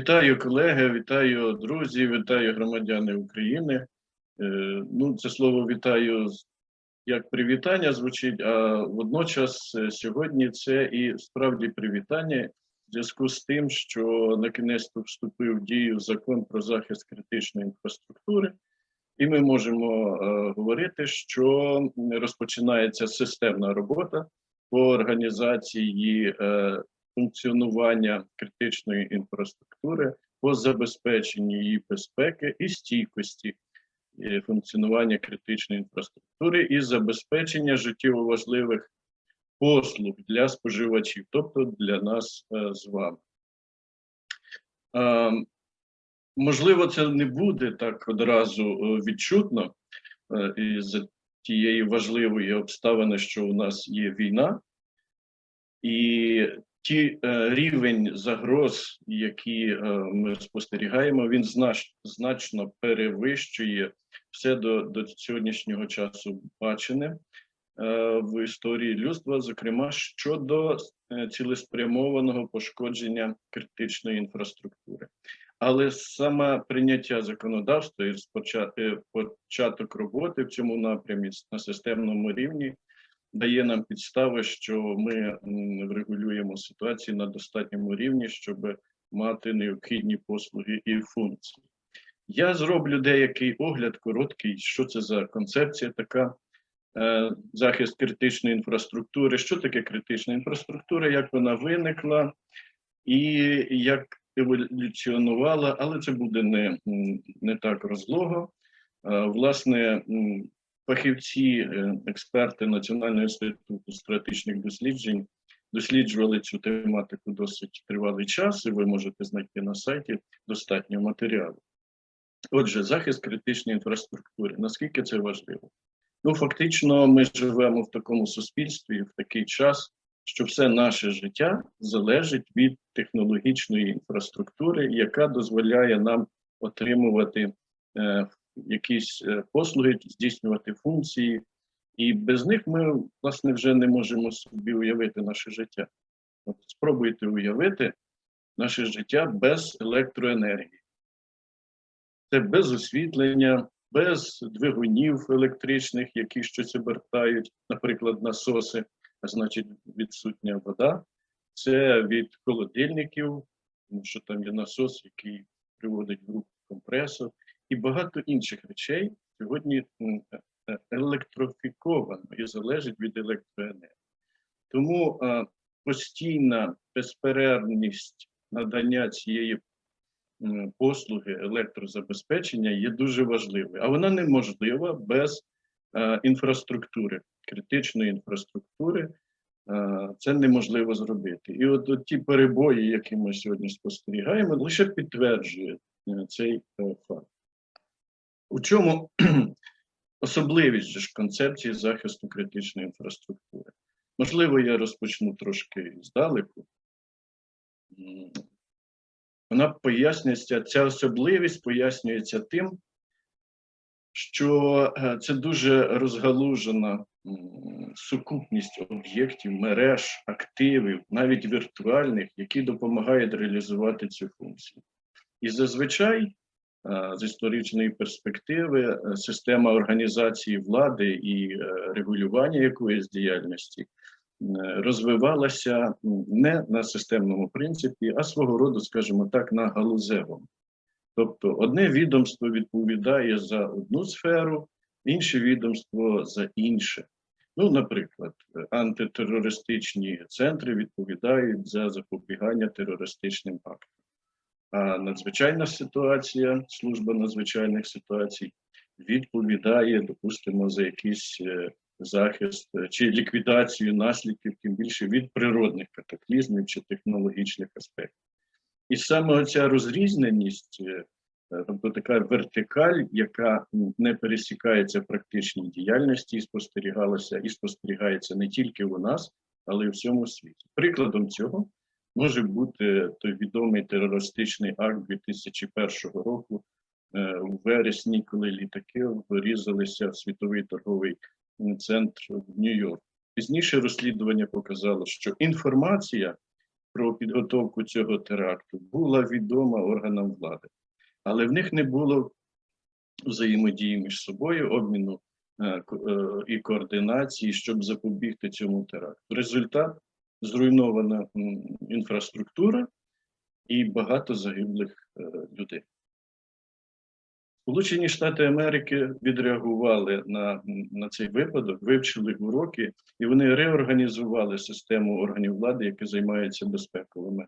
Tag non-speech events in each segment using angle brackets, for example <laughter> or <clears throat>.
Вітаю колеги, вітаю друзі, вітаю громадяни України. Е, Ну, це слово вітаю як привітання звучить, а водночас е, сьогодні це і справді привітання в зв'язку з тим, що на кінець вступив в дію закон про захист критичної інфраструктури, і ми можемо е, говорити, що розпочинається системна робота по організації функціонування критичної інфраструктури, по забезпеченню її безпеки і стійкості е, функціонування критичної інфраструктури і забезпечення життєво важливих послуг для споживачів, тобто для нас е, з вами. Е, Можливо, це не буде так одразу е, відчутно із тієї важливої обставини, що у нас є війна, і ті е, рівень загроз, які е, ми спостерігаємо, він знач, значно перевищує все до, до сьогоднішнього часу бачене е, в історії людства, зокрема щодо е, цілеспрямованого пошкодження критичної інфраструктури. Але саме прийняття законодавства і е, початок роботи в цьому напрямі на системному рівні дає нам підстави, що ми врегулюємо ситуацію на достатньому рівні, щоб мати необхідні послуги і функції. Я зроблю деякий огляд короткий, що це за концепція така. е, Захист критичної інфраструктури. Що таке критична інфраструктура, як вона виникла і як еволюціонувала, але це буде не, не так розлого. Е, Власне, фахівці, е, експерти Національного інституту стратегічних досліджень досліджували цю тематику досить тривалий час, і ви можете знайти на сайті достатньо матеріалу. Отже, захист критичної інфраструктури. Наскільки це важливо? Ну, фактично, ми живемо в такому суспільстві в такий час, що все наше життя залежить від технологічної інфраструктури, яка дозволяє нам отримувати е, якісь е, послуги, здійснювати функції, і без них ми, власне, вже не можемо собі уявити наше життя. От спробуйте уявити наше життя без електроенергії. Це без освітлення, без двигунів електричних, які щось обертають, наприклад, насоси, а значить, відсутня вода. Це від холодильників, тому що там є насос, який приводить в рух компресор, і багато інших речей сьогодні е, е, електрофіковано і залежить від електроенергії. Тому е, постійна безперервність надання цієї послуги електрозабезпечення є дуже важливою, а вона неможлива без інфраструктури, критичної інфраструктури. Це неможливо зробити. І от, от ті перебої, які ми сьогодні спостерігаємо, лише підтверджують е, цей факт. У чому <clears throat> особливість ж концепції захисту критичної інфраструктури? Можливо, я розпочну трошки здалеку. Вона пояснюється, ця особливість пояснюється тим, що е, це дуже розгалужена сукупність об'єктів, мереж, активів, навіть віртуальних, які допомагають реалізувати цю функцію. І зазвичай, з історичної перспективи, е, система організації влади і е, регулювання якоїсь діяльності е, розвивалася не на системному принципі, а свого роду, скажімо так, на галузевому. Тобто одне відомство відповідає за одну сферу, інше відомство за інше. Ну, наприклад, е, антитерористичні центри відповідають за запобігання терористичним актам. Надзвичайна ситуація, служба надзвичайних ситуацій відповідає, допустимо, за якийсь е, захист е, чи ліквідацію наслідків, тим більше від природних катаклізмів чи технологічних аспектів. І саме ця розрізненість, е, тобто така вертикаль, яка не пересікається в практичній діяльності, і спостерігалася і спостерігається не тільки у нас, але й у всьому світі. Прикладом цього може бути той відомий терористичний акт 2001 року е, у вересні, коли літаки врізалися в світовий торговий центр в Нью-Йорк. Пізніше розслідування показало, що інформація про підготовку цього теракту була відома органам влади, але в них не було взаємодії між собою, обміну е, е, і координації, щоб запобігти цьому теракту. Результат зруйнована інфраструктура і багато загиблих е, людей. Сполучені Штати Америки відреагували на, на цей випадок, вивчили уроки, і вони реорганізували систему органів влади, які займаються безпековими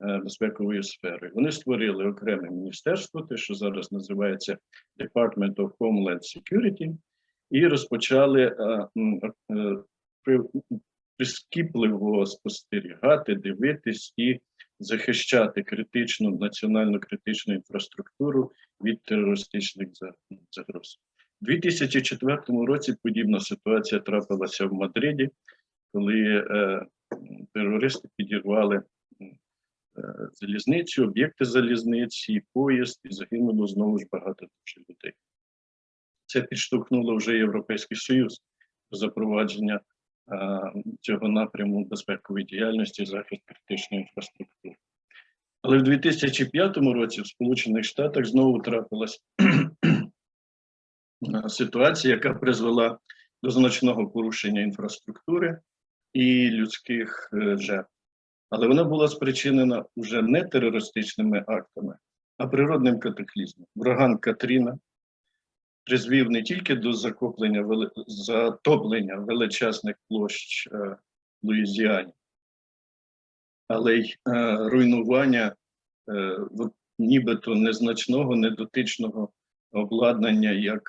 е, безпековою сферою. Вони створили окреме міністерство, те, що зараз називається Department of Homeland Security, і розпочали е, прискіпливо спостерігати, дивитись і захищати критичну національно критичну інфраструктуру від терористичних загроз. У 2004 році подібна ситуація трапилася в Мадриді, коли е, терористи підірвали е, залізницю, об'єкти залізниці, поїзд, і загинуло знову ж багато людей. Це підштовхнуло вже Європейський Союз запровадження цього напряму безпекової діяльності, захист критичної інфраструктури. Але в 2005 році в Сполучених Штатах знову трапилась <clears throat> е, ситуація, яка призвела до значного порушення інфраструктури і людських е, жертв. Але вона була спричинена вже не терористичними актами, а природним катаклізмом. Ураган Катріна призвів не тільки до захоплення вели- затоплення величезних площ е, Луїзіані, але й е, руйнування е, нібито незначного, недотичного обладнання як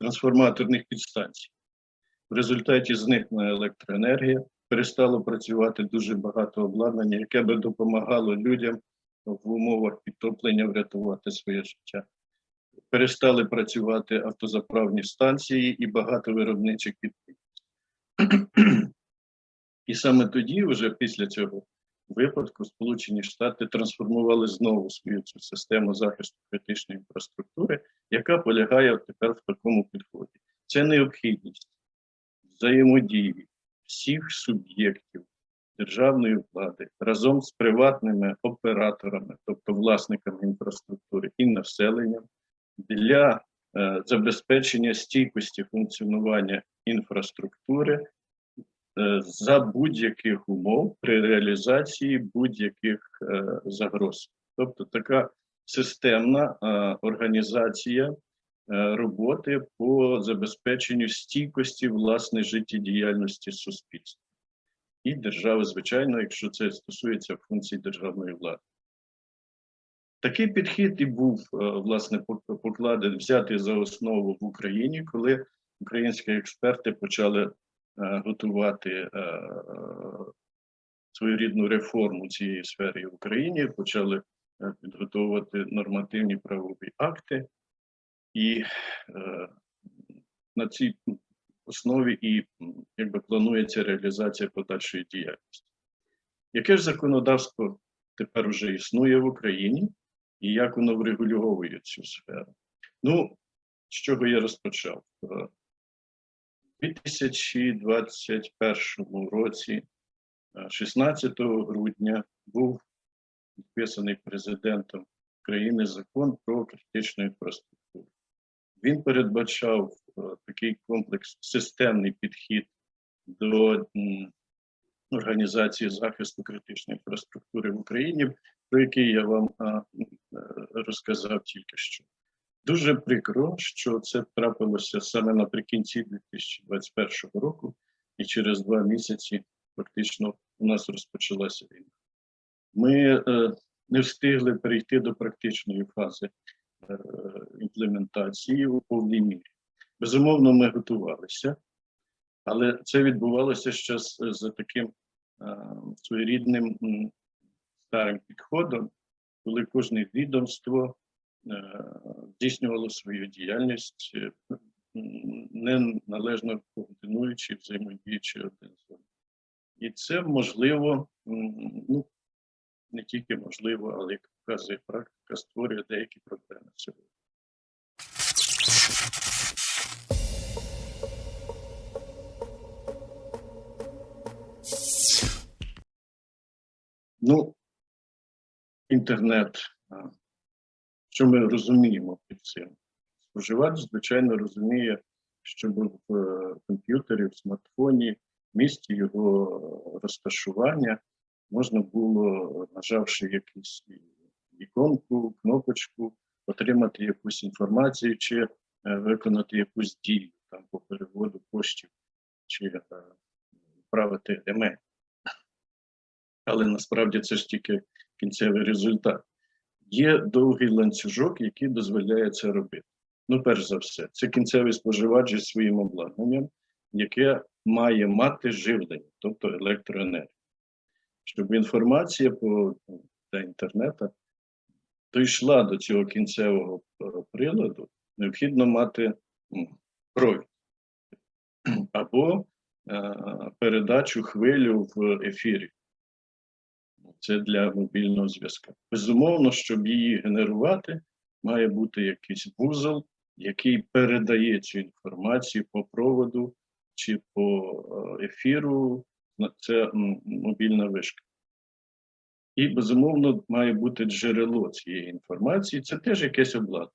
трансформаторних підстанцій. В результаті зникла електроенергія, перестало працювати дуже багато обладнання, яке би допомагало людям в умовах підтоплення врятувати своє життя. Перестали працювати автозаправні станції і багато виробничих підприємств. <clears throat> І саме тоді, вже після цього випадку, Сполучені Штати трансформували знову свою цю систему захисту критичної інфраструктури, яка полягає тепер в такому підході. Це необхідність взаємодії всіх суб'єктів державної влади разом з приватними операторами, тобто власниками інфраструктури і населенням, для е, забезпечення стійкості функціонування інфраструктури е, за будь-яких умов при реалізації будь-яких е, загроз. Тобто така системна організація роботи по забезпеченню стійкості власне життєдіяльності суспільства і держави, звичайно, якщо це стосується функцій державної влади. Такий підхід і був е, власне пок- покладений, взятий за основу в Україні, коли українські експерти почали е, готувати е, своєрідну реформу цієї сфери в Україні, почали підготовувати нормативні правові акти, і на цій основі і якби планується реалізація подальшої діяльності. Яке ж законодавство тепер вже існує в Україні, і як воно врегульовує цю сферу? Ну, з чого я розпочав? Е, У 2021 році, е, 16 грудня, був підписаний президентом країни закон про критичну інфраструктуру. Він передбачав е, такий комплекс, системний підхід до організації захисту критичної інфраструктури в Україні, про який я вам е, розказав тільки що. Дуже прикро, що це трапилося саме наприкінці 2021 року, і через два місяці фактично у нас розпочалася війна. Ми е, не встигли перейти до практичної фази е, імплементації у повній мірі. Безумовно, ми готувалися, але це відбувалося ще за таким своєрідним старим підходом, коли кожне відомство е, здійснювало свою діяльність, е, м, не належно координуючи, взаємодіючи один з одним. І це можливо, ну не тільки можливо, але як показує практика, створює деякі проблеми сьогодні. Ну, інтернет. Що ми розуміємо під цим? Споживач, звичайно, розуміє, щоб в е, комп'ютері, в смартфоні, в місці його розташування можна було, нажавши якусь іконку, кнопочку, отримати якусь інформацію чи е, виконати якусь дію там по переводу коштів чи е, відправити емейл. Але насправді це ж тільки кінцевий результат. Є довгий ланцюжок, який дозволяє це робити. Ну, перш за все, це кінцевий споживач зі своїм обладнанням, яке має мати живлення, тобто електроенергію. Щоб інформація по до інтернету дійшла до цього кінцевого е, приладу, необхідно мати провід або е, передачу хвилю в ефірі. Це для мобільного зв'язку. Безумовно, щоб її генерувати, має бути якийсь вузол, який передає цю інформацію по проводу чи по е, ефіру. Це мобільна вишка. І, безумовно, має бути джерело цієї інформації. Це теж якесь обладнання.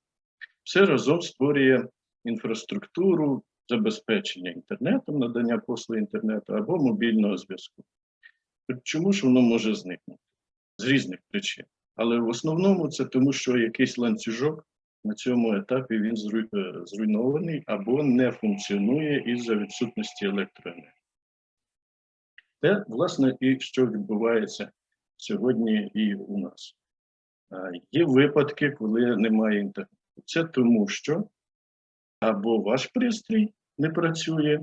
Все разом створює інфраструктуру забезпечення інтернетом, надання послуг інтернету або мобільного зв'язку. Так Чому ж воно може зникнути? З різних причин. Але в основному це тому, що якийсь ланцюжок на цьому етапі він е, зруйнований або не функціонує із-за відсутності електроенергії. Те, власне, і що відбувається сьогодні і у нас. Е, Є випадки, коли немає інтернету. Це тому, що або ваш пристрій не працює,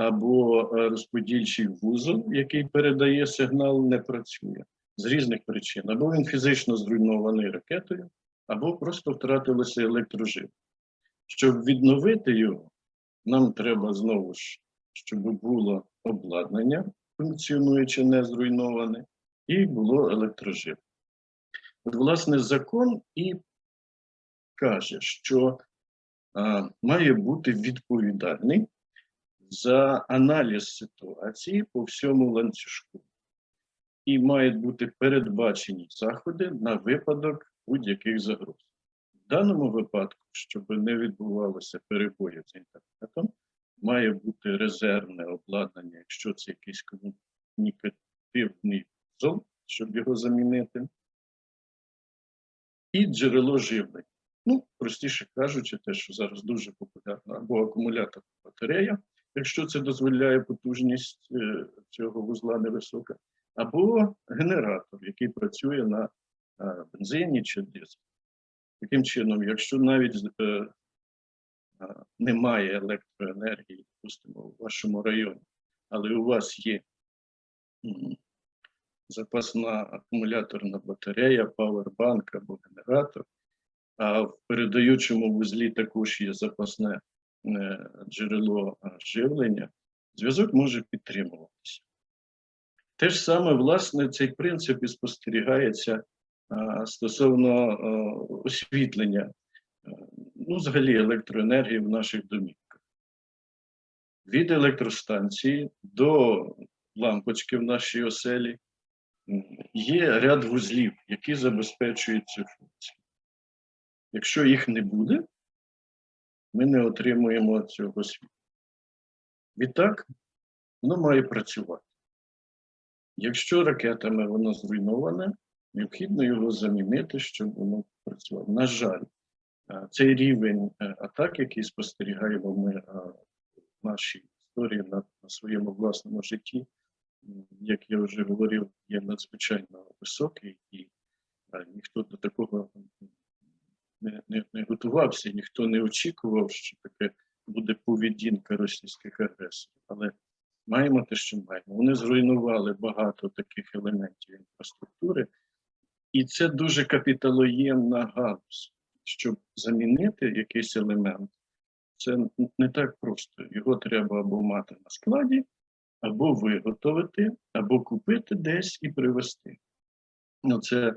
або е, розподільчий вузол, який передає сигнал, не працює з різних причин. Або він фізично зруйнований ракетою, або просто втратилося електроживлення. Щоб відновити його, нам треба знову ж, щоб було обладнання, функціонуюче, не зруйноване, і було електроживлення. От, власне, закон і каже, що а, має бути відповідальний за аналіз ситуації по всьому ланцюжку. І мають бути передбачені заходи на випадок будь-яких загроз. В даному випадку, щоб не відбувалося перебоїв з інтернетом, має бути резервне обладнання, якщо це якийсь комунікативний зон, щоб його замінити, і джерело живлення. Ну, простіше кажучи, те, що зараз дуже популярно, або акумулятор батарея, якщо це дозволяє потужність е, цього вузла невисока, або генератор, який працює на е, бензині чи дизелі. Таким чином, якщо навіть е, немає електроенергії, допустимо, у вашому районі, але у вас є запасна акумуляторна батарея, павербанк або генератор, а в передаючому вузлі також є запасне джерело е, живлення, зв'язок може підтримуватися. Те ж саме, власне, цей принцип і спостерігається стосовно освітлення, ну, взагалі електроенергії в наших домівках. Від електростанції до лампочки в нашій оселі є ряд вузлів, які забезпечують цю функцію. Якщо їх не буде, ми не отримуємо цього світла. Відтак, воно має працювати. Якщо ракетами воно зруйноване, необхідно його замінити, щоб воно працювало. На жаль, е, цей рівень е, атак, який спостерігаємо ми е, в нашій історії на, на своєму власному житті, як я вже говорив, є надзвичайно високий, і ніхто до такого не, не, не готувався, ніхто не очікував, що таке буде поведінка російських агресорів. Але маємо те, що маємо. Вони зруйнували багато таких елементів інфраструктури, і це дуже капіталоємна галузь. Щоб замінити якийсь елемент, це не так просто. Його треба або мати на складі, або виготовити, або купити десь і привезти. Ну, це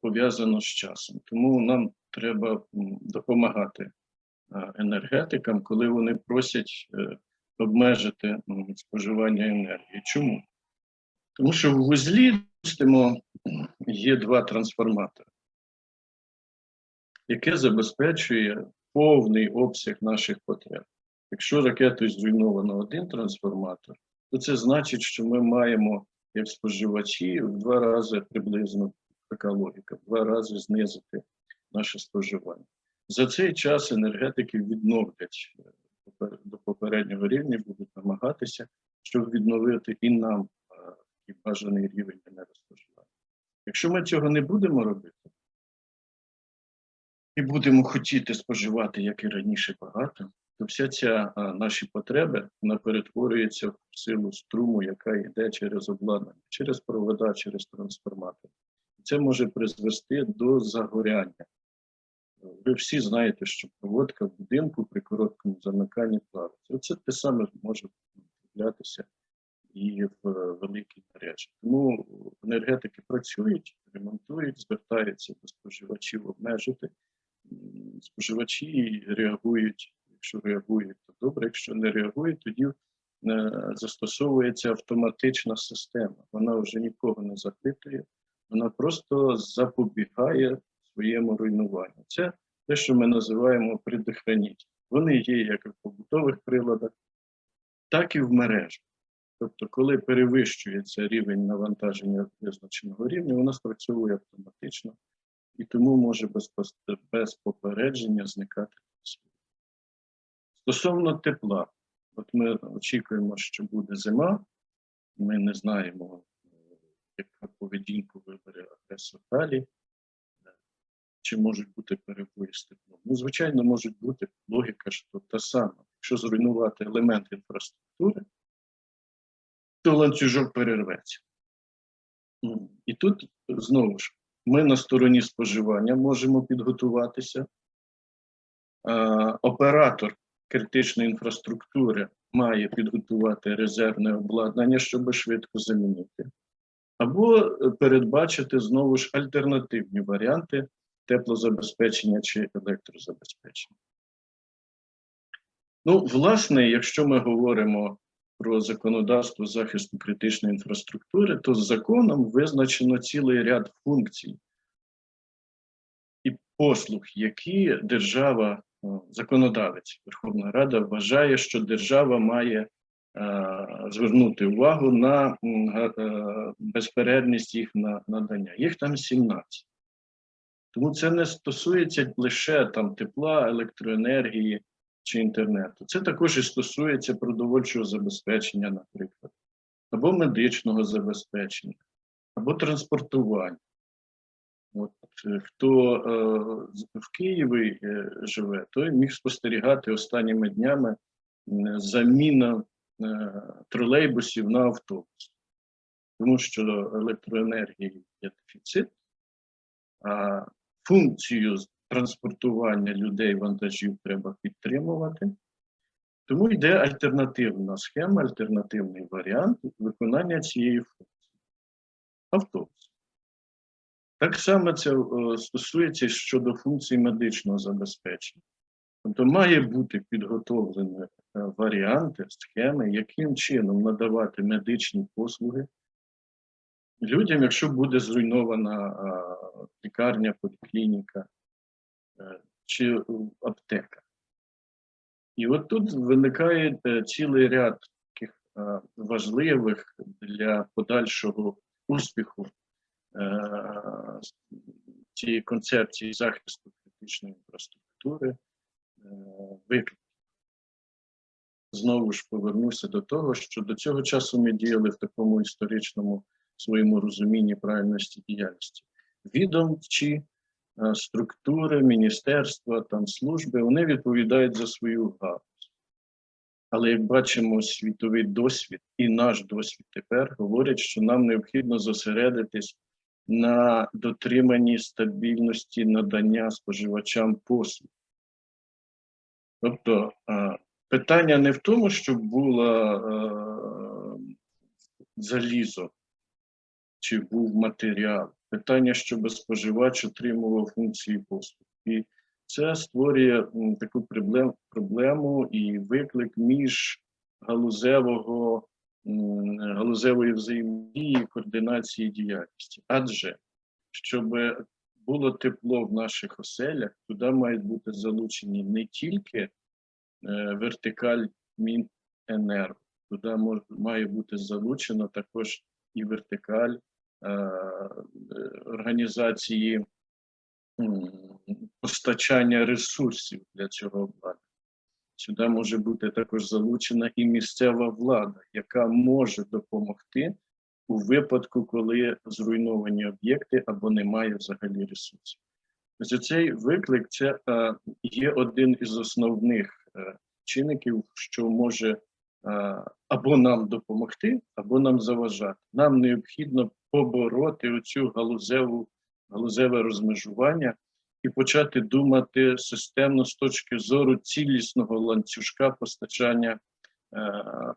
пов'язано з часом. Тому нам треба допомагати е, енергетикам, коли вони просять е, обмежити споживання енергії. Чому? Тому що в вузлі Припустимо, є два трансформатори, яке забезпечує повний обсяг наших потреб. Якщо ракетою зруйновано один трансформатор, то це значить, що ми маємо, як споживачі, в два рази приблизно така логіка, в два рази знизити наше споживання. За цей час енергетики відновлять е, до попереднього рівня, будуть намагатися, щоб відновити і нам е, такий бажаний рівень енергоспоживання. Якщо ми цього не будемо робити, і будемо хотіти споживати, як і раніше, багато, то вся ця а, наші потреби вона перетворюється в силу струму, яка йде через обладнання, через провода, через трансформатор. Це може призвести до загоряння. Ви всі знаєте, що проводка в будинку при короткому замиканні плавиться. Це те саме може траплятися і в е, великій мережі. Тому енергетики працюють, ремонтують, звертаються до споживачів обмежити. Споживачі реагують. Якщо реагують, то добре. Якщо не реагують, тоді е, застосовується автоматична система. Вона вже нікого не запитує, вона просто запобігає своєму руйнуванню. Це те, що ми називаємо предохраніть. Вони є як в побутових приладах, так і в мережах. Тобто, коли перевищується рівень навантаження визначеного рівня, вона спрацьовує автоматично і тому може без, без попередження зникати. Стосовно тепла, от ми очікуємо, що буде зима, ми не знаємо, яка поведінку вибере агресор далі, чи можуть бути перебої з теплом. Ну, звичайно, можуть бути логіка, що та сама. Якщо зруйнувати елемент інфраструктури, то ланцюжок перерветься. І тут знову ж ми на стороні споживання можемо підготуватися. Оператор критичної інфраструктури має підготувати резервне обладнання, щоб швидко замінити, або е, передбачити знову ж альтернативні варіанти теплозабезпечення чи електрозабезпечення. Ну, власне, якщо ми говоримо про законодавство захисту критичної інфраструктури, то з законом визначено цілий ряд функцій і послуг, які держава, е, законодавець Верховна Рада вважає, що держава має звернути увагу на м, е, безперервність їх надання. Їх там 17. Тому це не стосується лише там тепла, електроенергії чи інтернету. Це також і стосується продовольчого забезпечення, наприклад, або медичного забезпечення, або транспортування. От е, хто е, в Києві е, живе, той міг спостерігати останніми днями заміна е, тролейбусів на автобус, тому що електроенергії є дефіцит, а функцію транспортування людей вантажів треба підтримувати. Тому йде альтернативна схема, альтернативний варіант виконання цієї функції. Автобус. Так само це е, стосується щодо функцій медичного забезпечення. Тобто має бути підготовлені е, варіанти, схеми, яким чином надавати медичні послуги людям, якщо буде зруйнована лікарня, поліклініка е, чи аптека. І от тут виникає е, цілий ряд таких е, важливих для подальшого успіху цієї концепції захисту критичної інфраструктури викликів. Знову ж повернуся до того, що до цього часу ми діяли в такому історичному своєму розумінні правильності діяльності. Відомчі е, структури, міністерства, там служби, вони відповідають за свою галузь. Але як бачимо, світовий досвід і наш досвід тепер говорять, що нам необхідно зосередитись на дотриманні стабільності надання споживачам послуг. Тобто е, питання не в тому, щоб було е, залізо чи був матеріал. Питання, щоб споживач отримував функції послуг. І це створює таку проблем, проблему і виклик між галузевого м, галузевої взаємодії, координації діяльності. Адже щоб було тепло в наших оселях, туди мають бути залучені не тільки вертикаль Міненерго, туди мож- має бути залучено також і вертикаль е, е, організації постачання ресурсів для цього обладнання. Сюди може бути також залучена і місцева влада, яка може допомогти у випадку, коли зруйновані об'єкти або немає взагалі ресурсів. Ось цей виклик це е, є один із основних е, чинників, що може е, або нам допомогти, або нам заважати. Нам необхідно побороти оцю галузеву, галузеве розмежування і почати думати системно з точки зору цілісного ланцюжка постачання е,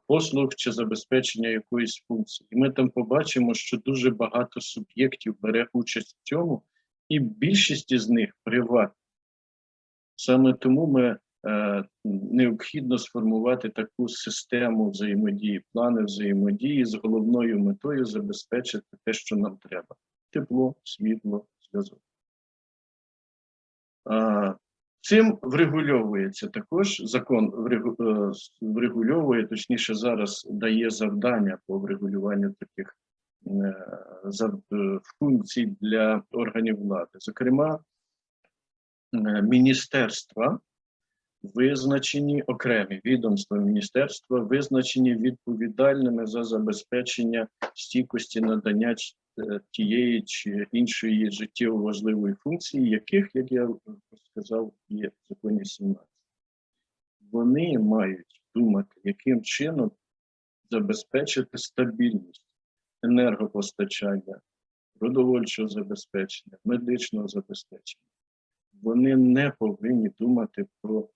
послуг чи забезпечення якоїсь функції. І ми там побачимо, що дуже багато суб'єктів бере участь в цьому, і більшість із них приватні. Саме тому ми е, необхідно сформувати таку систему взаємодії, плани взаємодії з головною метою забезпечити те, що нам треба: тепло, світло, зв'язок. Цим врегульовується також закон е, врегульовує, точніше, зараз дає завдання по врегулюванню таких е, е, функцій для органів влади. Зокрема, е, міністерства визначені окремі відомства міністерства, визначені відповідальними за забезпечення стійкості надання е, тієї чи іншої життєво важливої функції, яких, як я сказав, є в законі 17. Вони мають думати, яким чином забезпечити стабільність енергопостачання, продовольчого забезпечення, медичного забезпечення. Вони не повинні думати про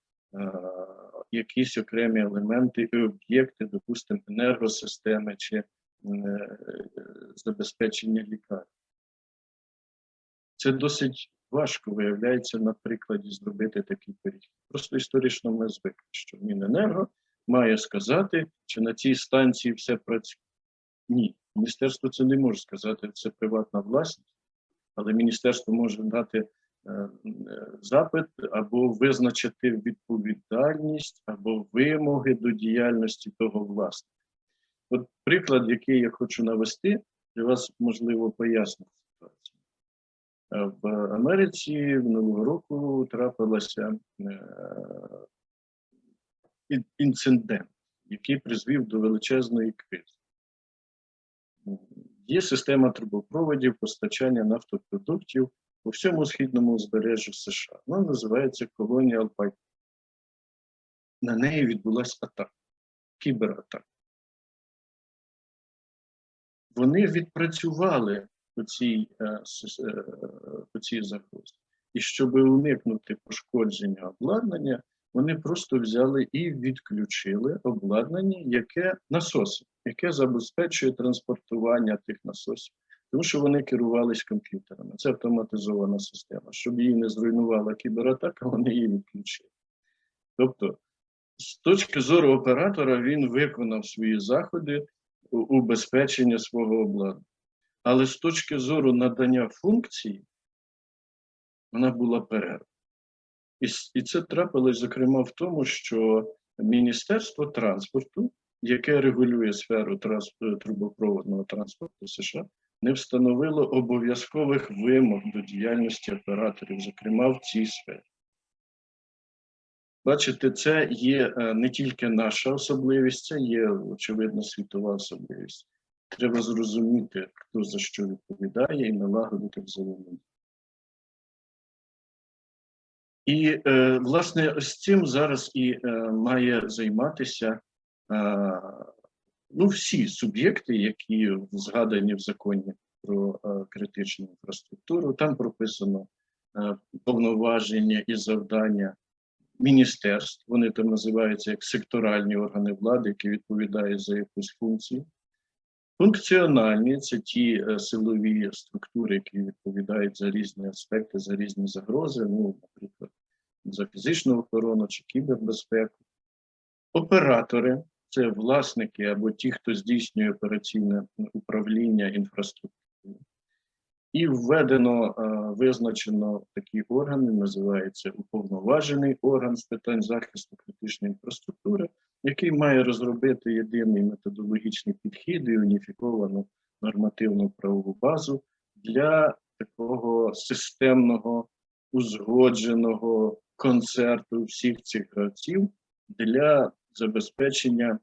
якісь окремі елементи і об'єкти, допустимо, енергосистеми чи е, забезпечення лікарень. Це досить важко виявляється на прикладі зробити такий перехід. Просто історично ми звикли, що Міненерго має сказати, чи на цій станції все працює. Ні, міністерство це не може сказати, це приватна власність, але міністерство може дати е, е, запит або визначити відповідальність або вимоги до діяльності того власника. От приклад, який я хочу навести, для вас можливо пояснити ситуацію. Е, В Америці минулого року трапилася е, інцидент, який призвів до величезної кризи. Є система трубопроводів постачання нафтопродуктів по всьому східному узбережжю США. Вона називається Colonial Pipe. На неї відбулася атака, кібератака. Вони відпрацювали по цій, е, е, по цій загрозі. І щоб уникнути пошкодження обладнання, вони просто взяли і відключили обладнання, яке насоси, яке забезпечує транспортування тих насосів, тому що вони керувались комп'ютерами. Це автоматизована система. Щоб її не зруйнувала кібератака, вони її відключили. Тобто, з точки зору оператора, він виконав свої заходи убезпечення свого обладнання. Але з точки зору надання функції, вона була перерва. І, і це трапилось, зокрема, в тому, що Міністерство транспорту, яке регулює сферу е, трубопроводного транспорту США, не встановило обов'язкових вимог до діяльності операторів, зокрема в цій сфері. Бачите, це є е, не тільки наша особливість, це є, очевидно, світова особливість. Треба зрозуміти, хто за що відповідає, і налагодити взаємодію. І, е, власне, ось цим зараз і е, має займатися ну, всі суб'єкти, які згадані в законі про е, критичну інфраструктуру. Там прописано е, повноваження і завдання міністерств. Вони там називаються як секторальні органи влади, які відповідають за якусь функцію. Функціональні це ті е, силові структури, які відповідають за різні аспекти, за різні загрози, ну, наприклад, за фізичну охорону чи кібербезпеку. Оператори це власники або ті, хто здійснює операційне управління інфраструктурою. І введено, е, визначено такі органи, називається уповноважений орган з питань захисту критичної інфраструктури, який має розробити єдиний методологічний підхід і уніфіковану нормативну правову базу для такого системного, узгодженого концерту всіх цих гравців для забезпечення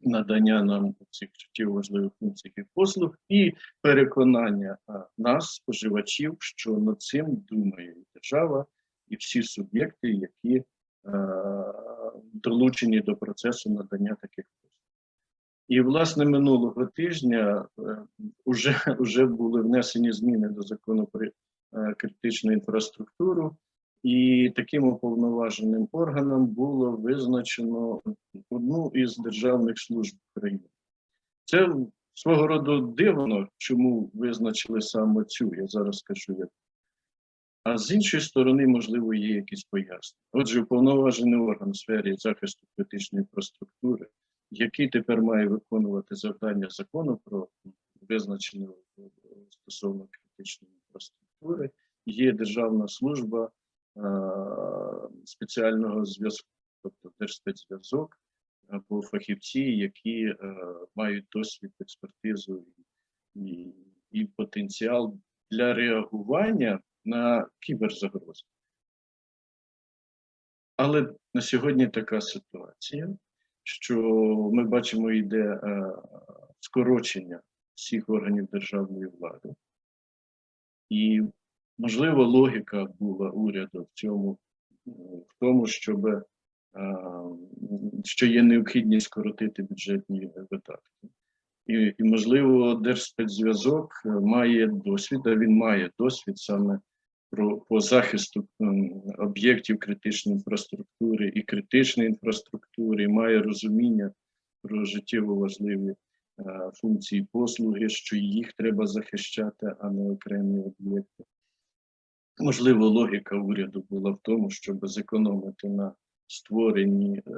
надання нам цих життєво важливих функцій і послуг і переконання нас, споживачів, що над цим думає держава і всі суб'єкти, які е, долучені до процесу надання таких послуг. І, власне, минулого тижня е, вже, вже <laughs> були внесені зміни до закону про е, критичну інфраструктуру, і таким уповноваженим органом було визначено одну із державних служб України. Це свого роду дивно, чому визначили саме цю, я зараз скажу як. А з іншої сторони, можливо, є якісь пояснення. Отже, уповноважений орган у сфері захисту критичної інфраструктури, який тепер має виконувати завдання закону про визначення стосовно критичної інфраструктури, є Державна служба спеціального зв'язку, тобто Держспецзв'язок, або фахівці, які е, мають досвід, експертизу і, і, потенціал для реагування на кіберзагрози. Але на сьогодні така ситуація, що ми бачимо, йде е, скорочення всіх органів державної влади. І, можливо, логіка була уряду в цьому, в тому, щоб е, що є необхідність скоротити бюджетні видатки. І, і можливо, Держспецзв'язок має досвід, а він має досвід саме про по захисту об'єктів критичної інфраструктури і критичної інфраструктури, має розуміння про життєво важливі е, функції послуги, що їх треба захищати, а не окремі об'єкти. Можливо, логіка уряду була в тому, щоб зекономити на створенні е,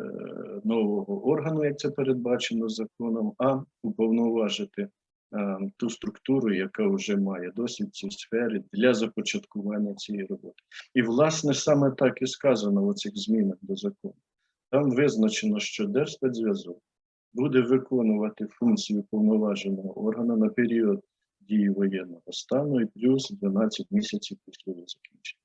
нового органу, як це передбачено законом, а уповноважити е, ту структуру, яка вже має досвід в цій сфері для започаткування цієї роботи. І, власне, саме так і сказано в цих змінах до закону. Там визначено, що Держспецзв'язок буде виконувати функцію повноваженого органу на період дії воєнного стану і плюс 12 місяців після його закінчення.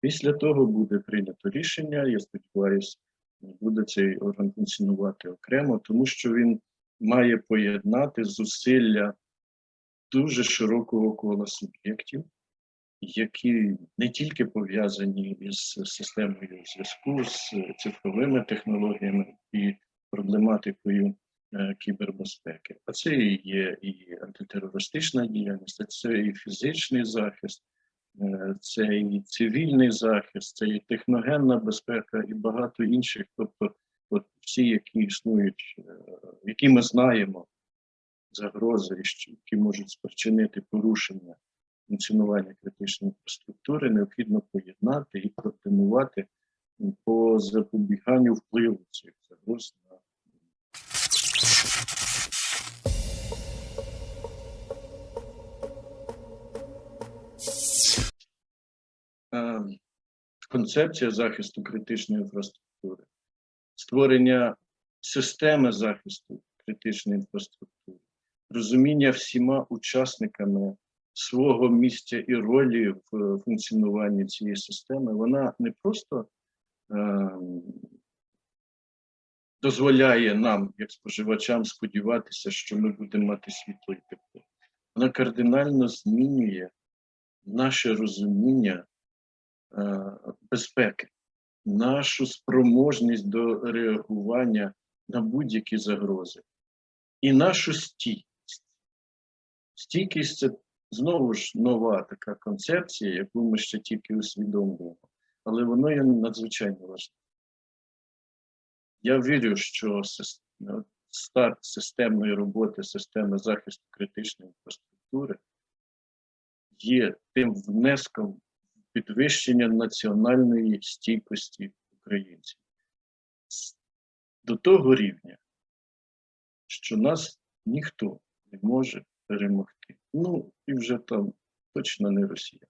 Після того буде прийнято рішення. Я сподіваюся, буде цей орган функціонувати окремо, тому що він має поєднати зусилля дуже широкого кола суб'єктів, які не тільки пов'язані із системою зв'язку, з цифровими технологіями і проблематикою кібербезпеки. А це і є і антитерористична діяльність, це і фізичний захист. Е, це і цивільний захист, це і техногенна безпека, і багато інших, тобто от всі, які існують, е, які ми знаємо, загрози, які можуть спричинити порушення функціонування критичної інфраструктури, необхідно поєднати і координувати по запобіганню впливу цих загроз концепція захисту критичної інфраструктури, створення системи захисту критичної інфраструктури, розуміння всіма учасниками свого місця і ролі в функціонуванні цієї системи, вона не просто е, дозволяє нам, як споживачам, сподіватися, що ми будемо мати світло і тепло. Вона кардинально змінює наше розуміння Е, безпеки, нашу спроможність до реагування на будь-які загрози і нашу стійкість. Стійкість це знову ж нова така концепція, яку ми ще тільки усвідомлюємо, але воно є надзвичайно важливо. Я вірю, що старт системної роботи, системи захисту критичної інфраструктури є тим внеском підвищення національної стійкості українців до того рівня, що нас ніхто не може перемогти. Ну і вже там точно не Росія.